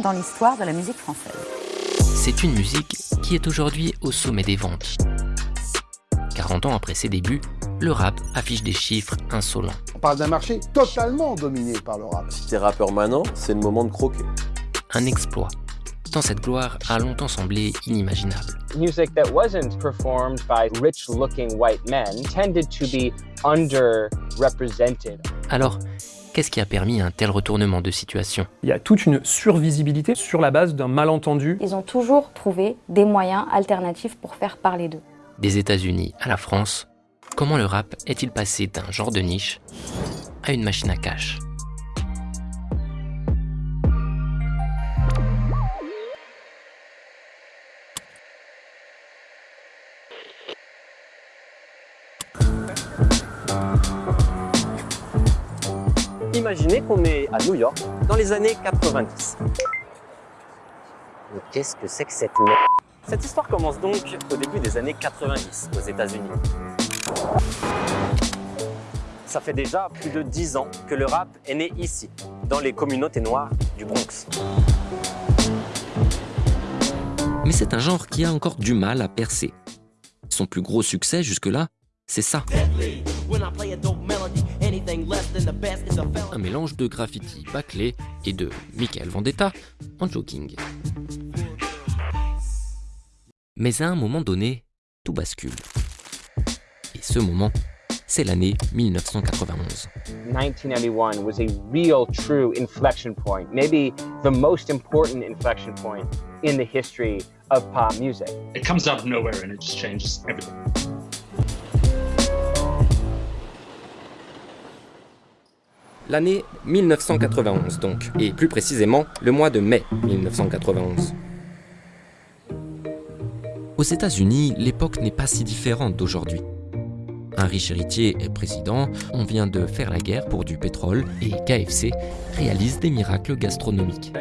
dans l'histoire de la musique française. C'est une musique qui est aujourd'hui au sommet des ventes. 40 ans après ses débuts, le rap affiche des chiffres insolents. On parle d'un marché totalement dominé par le rap. Si t'es rappeur maintenant, c'est le moment de croquer. Un exploit. Tant cette gloire a longtemps semblé inimaginable. Music that wasn't performed by rich-looking white men tended to be underrepresented. Alors, qu'est-ce qui a permis un tel retournement de situation? Il y a toute une survisibilité sur la base d'un malentendu. Ils ont toujours trouvé des moyens alternatifs pour faire parler d'eux. Des États-Unis à la France, comment le rap est-il passé d'un genre de niche à une machine à cash? Imaginez qu'on est à New York dans les années 90. Mais qu'est-ce que c'est que cette merde? Cette histoire commence donc au début des années 90 aux États-Unis. Ça fait déjà plus de 10 ans que le rap est né ici, dans les communautés noires du Bronx. Mais c'est un genre qui a encore du mal à percer. Son plus gros succès jusque-là, c'est ça. Un mélange de graffiti bâclé et de Michael Vendetta en joking. Mais à un moment donné, tout bascule. Et ce moment, c'est l'année 1991. 1991 was a real, true inflection point, maybe the most important inflection point in the history of pop music. It comes out of nowhere and it just changes everything. L'année 1991 donc, et plus précisément le mois de mai 1991. Aux États-Unis, l'époque n'est pas si différente d'aujourd'hui. Un riche héritier est président, on vient de faire la guerre pour du pétrole et KFC réalise des miracles gastronomiques.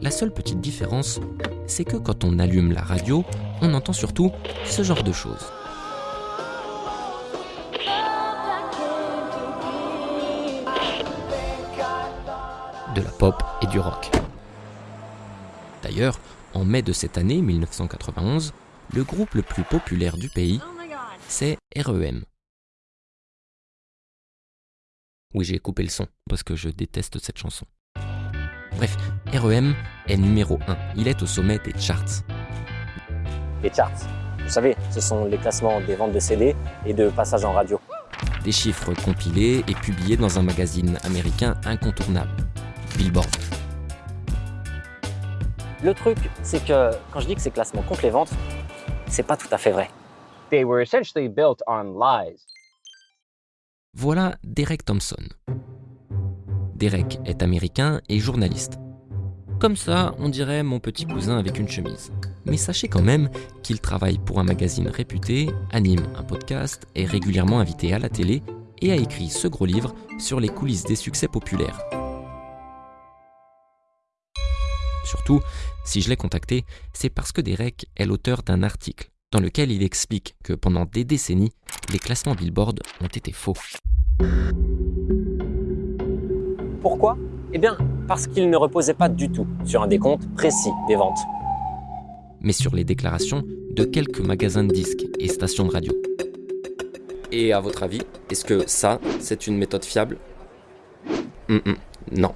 La seule petite différence, c'est que quand on allume la radio, on entend surtout ce genre de choses. De la pop et du rock. D'ailleurs, en mai de cette année 1991, le groupe le plus populaire du pays, c'est REM. Oui, j'ai coupé le son parce que je déteste cette chanson. Bref, REM est numéro 1. Il est au sommet des charts. Les charts, vous savez, ce sont les classements des ventes de CD et de passages en radio. Des chiffres compilés et publiés dans un magazine américain incontournable, Billboard. Le truc, c'est que quand je dis que ces classements comptent les ventes, c'est pas tout à fait vrai. They were essentially built on lies. Voilà Derek Thompson. Derek est américain et journaliste. Comme ça, on dirait mon petit cousin avec une chemise. Mais sachez quand même qu'il travaille pour un magazine réputé, anime un podcast, est régulièrement invité à la télé et a écrit ce gros livre sur les coulisses des succès populaires. Surtout, si je l'ai contacté, c'est parce que Derek est l'auteur d'un article dans lequel il explique que pendant des décennies, les classements Billboard ont été faux. Pourquoi? Eh bien, parce qu'il ne reposait pas du tout sur un décompte précis des ventes. mais sur les déclarations de quelques magasins de disques et stations de radio. Et à votre avis, est-ce que ça, c'est une méthode fiable? Non.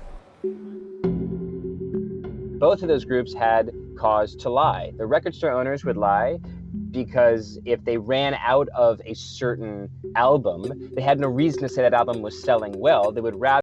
Both of those groups had cause to lie. The record store owners would lie because if they ran out of a certain album, they had no reason to say that album was selling well. They would rather